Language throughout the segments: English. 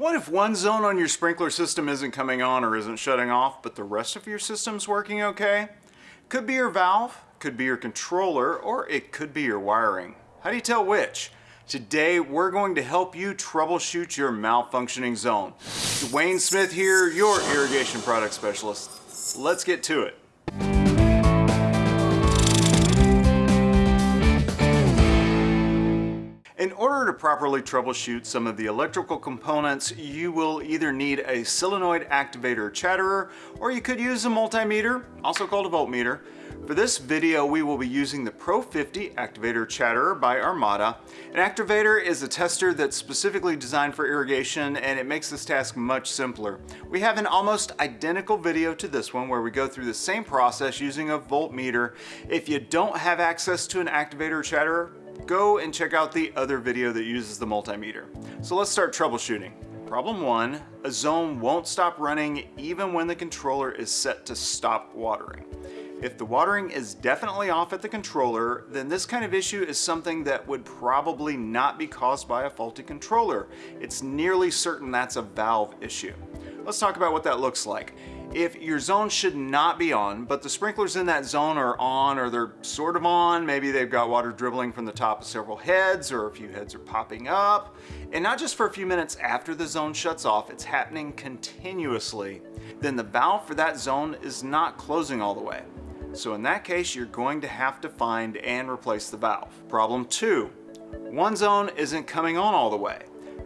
What if one zone on your sprinkler system isn't coming on or isn't shutting off, but the rest of your system's working okay? Could be your valve, could be your controller, or it could be your wiring. How do you tell which? Today, we're going to help you troubleshoot your malfunctioning zone. Dwayne Smith here, your irrigation product specialist. Let's get to it. In order to properly troubleshoot some of the electrical components, you will either need a solenoid activator chatterer, or you could use a multimeter, also called a voltmeter. For this video, we will be using the Pro 50 Activator Chatterer by Armada. An activator is a tester that's specifically designed for irrigation and it makes this task much simpler. We have an almost identical video to this one where we go through the same process using a voltmeter. If you don't have access to an activator chatterer, go and check out the other video that uses the multimeter. So let's start troubleshooting. Problem one, a zone won't stop running even when the controller is set to stop watering. If the watering is definitely off at the controller, then this kind of issue is something that would probably not be caused by a faulty controller. It's nearly certain that's a valve issue. Let's talk about what that looks like. If your zone should not be on, but the sprinklers in that zone are on or they're sort of on, maybe they've got water dribbling from the top of several heads or a few heads are popping up, and not just for a few minutes after the zone shuts off, it's happening continuously, then the valve for that zone is not closing all the way. So in that case, you're going to have to find and replace the valve. Problem two, one zone isn't coming on all the way.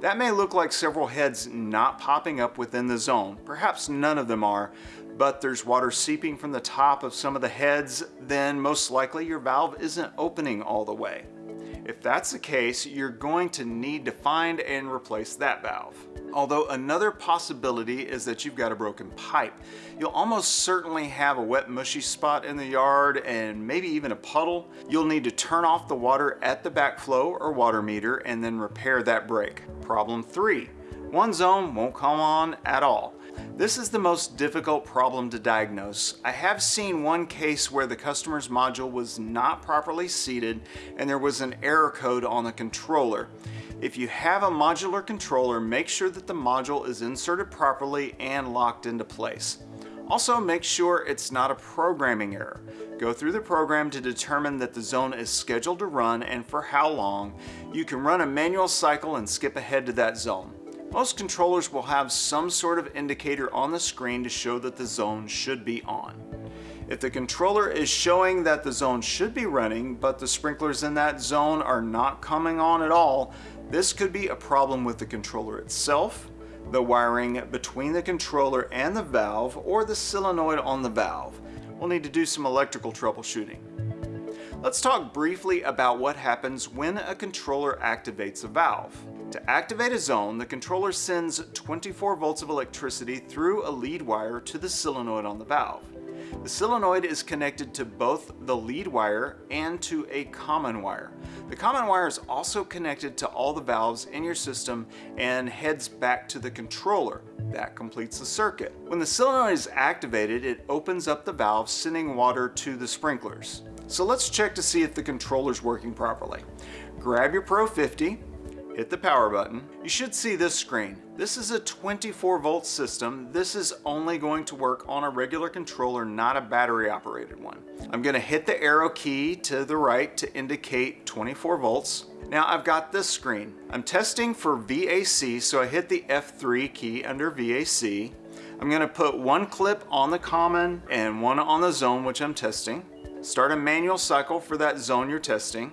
That may look like several heads not popping up within the zone. Perhaps none of them are, but there's water seeping from the top of some of the heads, then most likely your valve isn't opening all the way. If that's the case, you're going to need to find and replace that valve. Although another possibility is that you've got a broken pipe. You'll almost certainly have a wet mushy spot in the yard and maybe even a puddle. You'll need to turn off the water at the backflow or water meter and then repair that break. Problem three, one zone won't come on at all. This is the most difficult problem to diagnose. I have seen one case where the customer's module was not properly seated and there was an error code on the controller. If you have a modular controller, make sure that the module is inserted properly and locked into place. Also make sure it's not a programming error. Go through the program to determine that the zone is scheduled to run and for how long. You can run a manual cycle and skip ahead to that zone. Most controllers will have some sort of indicator on the screen to show that the zone should be on. If the controller is showing that the zone should be running, but the sprinklers in that zone are not coming on at all, this could be a problem with the controller itself, the wiring between the controller and the valve, or the solenoid on the valve. We'll need to do some electrical troubleshooting. Let's talk briefly about what happens when a controller activates a valve. To activate a zone, the controller sends 24 volts of electricity through a lead wire to the solenoid on the valve. The solenoid is connected to both the lead wire and to a common wire. The common wire is also connected to all the valves in your system and heads back to the controller. That completes the circuit. When the solenoid is activated, it opens up the valve, sending water to the sprinklers. So let's check to see if the controller's working properly. Grab your Pro 50, hit the power button. You should see this screen. This is a 24 volt system. This is only going to work on a regular controller, not a battery operated one. I'm gonna hit the arrow key to the right to indicate 24 volts. Now I've got this screen. I'm testing for VAC, so I hit the F3 key under VAC. I'm gonna put one clip on the common and one on the zone, which I'm testing. Start a manual cycle for that zone you're testing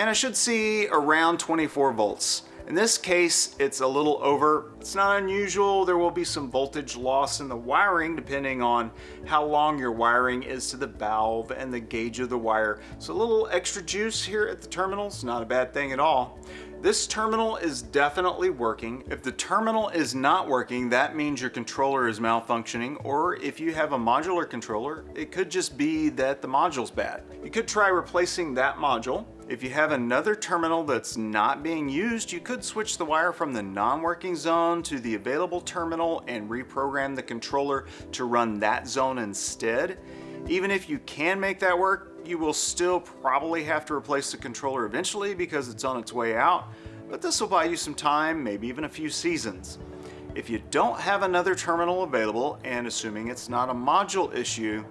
and I should see around 24 volts. In this case, it's a little over. It's not unusual. There will be some voltage loss in the wiring depending on how long your wiring is to the valve and the gauge of the wire. So a little extra juice here at the terminals, not a bad thing at all. This terminal is definitely working. If the terminal is not working, that means your controller is malfunctioning, or if you have a modular controller, it could just be that the module's bad. You could try replacing that module if you have another terminal that's not being used, you could switch the wire from the non-working zone to the available terminal and reprogram the controller to run that zone instead. Even if you can make that work, you will still probably have to replace the controller eventually because it's on its way out. but this will buy you some time, maybe even a few seasons. If you don't have another terminal available, and assuming it's not a module issue,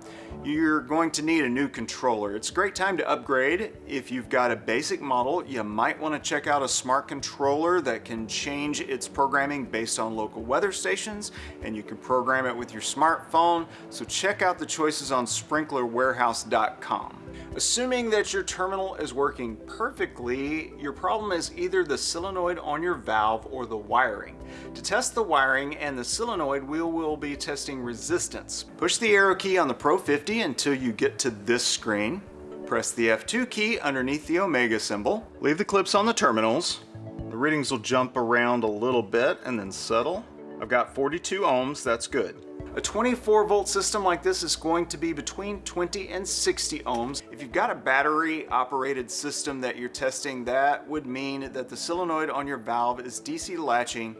you're going to need a new controller. It's a great time to upgrade. If you've got a basic model, you might want to check out a smart controller that can change its programming based on local weather stations, and you can program it with your smartphone. So check out the choices on sprinklerwarehouse.com. Assuming that your terminal is working perfectly, your problem is either the solenoid on your valve or the wiring. To test the wiring and the solenoid, we will be testing resistance. Push the arrow key on the Pro 50 until you get to this screen. Press the F2 key underneath the Omega symbol. Leave the clips on the terminals. The readings will jump around a little bit and then settle. I've got 42 ohms, that's good. A 24 volt system like this is going to be between 20 and 60 ohms. If you've got a battery operated system that you're testing, that would mean that the solenoid on your valve is DC latching.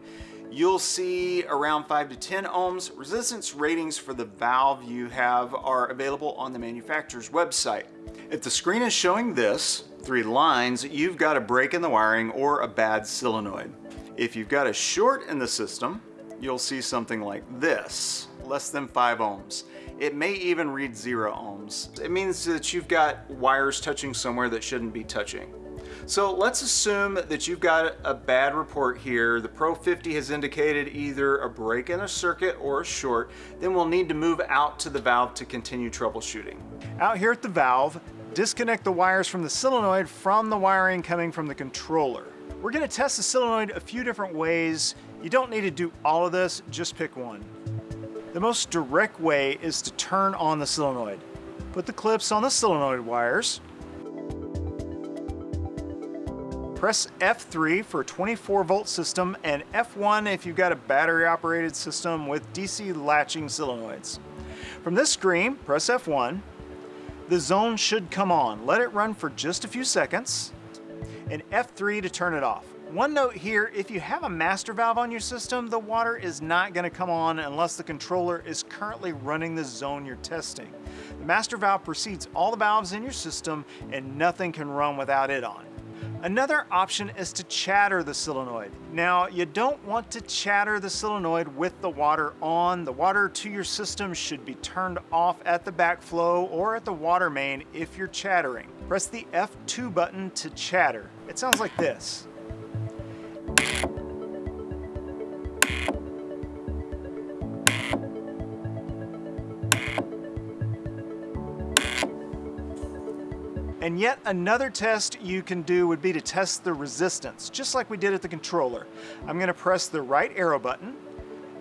You'll see around 5 to 10 ohms. Resistance ratings for the valve you have are available on the manufacturer's website. If the screen is showing this, three lines, you've got a break in the wiring or a bad solenoid. If you've got a short in the system, you'll see something like this less than 5 ohms. It may even read 0 ohms. It means that you've got wires touching somewhere that shouldn't be touching. So let's assume that you've got a bad report here. The Pro 50 has indicated either a break in a circuit or a short. Then we'll need to move out to the valve to continue troubleshooting. Out here at the valve, disconnect the wires from the solenoid from the wiring coming from the controller. We're gonna test the solenoid a few different ways. You don't need to do all of this, just pick one. The most direct way is to turn on the solenoid. Put the clips on the solenoid wires. Press F3 for a 24 volt system and F1 if you've got a battery operated system with DC latching solenoids. From this screen, press F1. The zone should come on. Let it run for just a few seconds and F3 to turn it off. One note here, if you have a master valve on your system, the water is not gonna come on unless the controller is currently running the zone you're testing. The master valve precedes all the valves in your system and nothing can run without it on. Another option is to chatter the solenoid. Now, you don't want to chatter the solenoid with the water on. The water to your system should be turned off at the backflow or at the water main if you're chattering. Press the F2 button to chatter. It sounds like this. And yet another test you can do would be to test the resistance, just like we did at the controller. I'm gonna press the right arrow button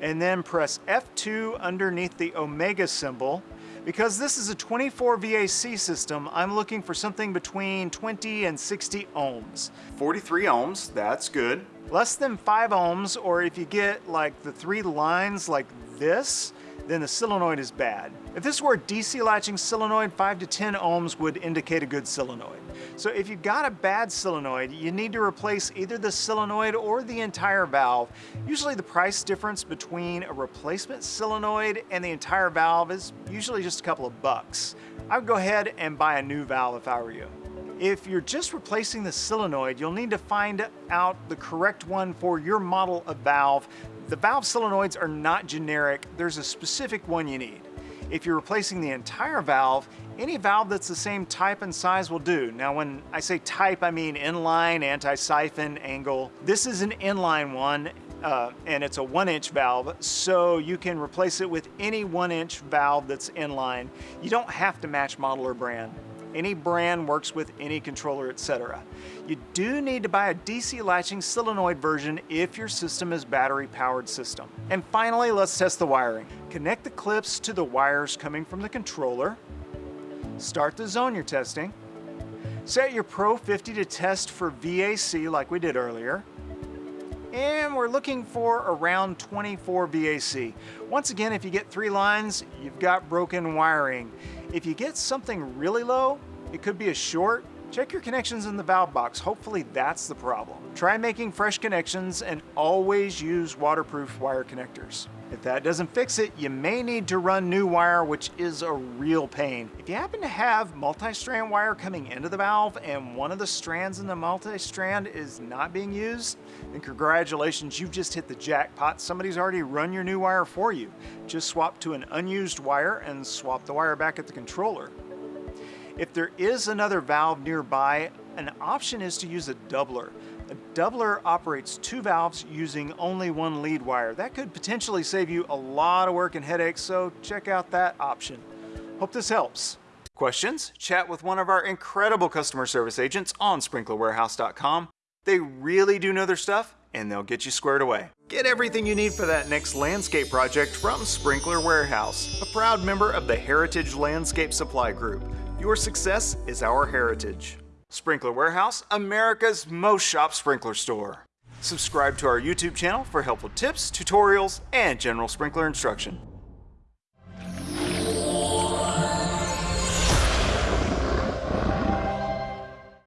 and then press F2 underneath the Omega symbol. Because this is a 24 VAC system, I'm looking for something between 20 and 60 ohms. 43 ohms, that's good. Less than 5 ohms, or if you get like the three lines like this, then the solenoid is bad. If this were a DC latching solenoid, 5 to 10 ohms would indicate a good solenoid. So if you've got a bad solenoid, you need to replace either the solenoid or the entire valve. Usually the price difference between a replacement solenoid and the entire valve is usually just a couple of bucks. I would go ahead and buy a new valve if I were you. If you're just replacing the solenoid, you'll need to find out the correct one for your model of valve the valve solenoids are not generic, there's a specific one you need. If you're replacing the entire valve, any valve that's the same type and size will do. Now when I say type, I mean inline, anti-siphon, angle. This is an inline one, uh, and it's a one inch valve, so you can replace it with any one inch valve that's inline. You don't have to match model or brand. Any brand works with any controller, etc. You do need to buy a DC latching solenoid version if your system is battery powered system. And finally, let's test the wiring. Connect the clips to the wires coming from the controller. Start the zone you're testing. Set your Pro 50 to test for VAC like we did earlier and we're looking for around 24 VAC. Once again, if you get three lines, you've got broken wiring. If you get something really low, it could be a short, Check your connections in the valve box, hopefully that's the problem. Try making fresh connections and always use waterproof wire connectors. If that doesn't fix it, you may need to run new wire, which is a real pain. If you happen to have multi-strand wire coming into the valve and one of the strands in the multi-strand is not being used, then congratulations, you've just hit the jackpot. Somebody's already run your new wire for you. Just swap to an unused wire and swap the wire back at the controller. If there is another valve nearby, an option is to use a doubler. A doubler operates two valves using only one lead wire. That could potentially save you a lot of work and headaches, so check out that option. Hope this helps. Questions? Chat with one of our incredible customer service agents on sprinklerwarehouse.com. They really do know their stuff and they'll get you squared away. Get everything you need for that next landscape project from Sprinkler Warehouse, a proud member of the Heritage Landscape Supply Group. Your success is our heritage. Sprinkler Warehouse, America's most shop sprinkler store. Subscribe to our YouTube channel for helpful tips, tutorials, and general sprinkler instruction.